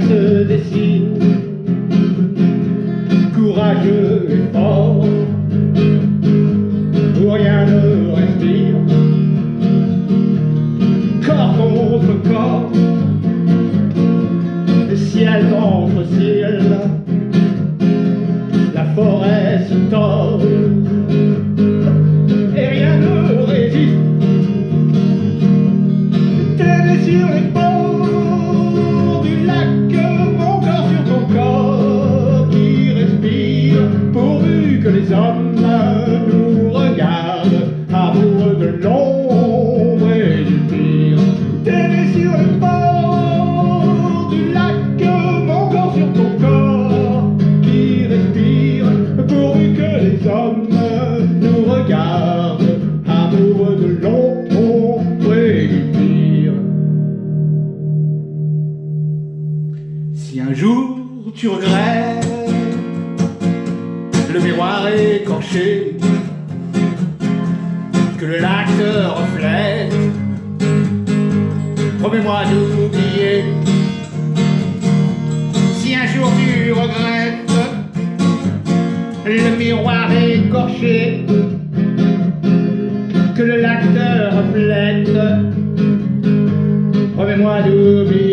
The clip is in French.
se dessine, courageux et fort, où rien ne respire, corps contre corps, ciel contre ciel, la forêt se tord, tu regrettes. Le miroir écorché. Que le lac te reflète, promets-moi d'oublier. Si un jour tu regrettes le miroir écorché. Que le lac te reflète, promets-moi d'oublier.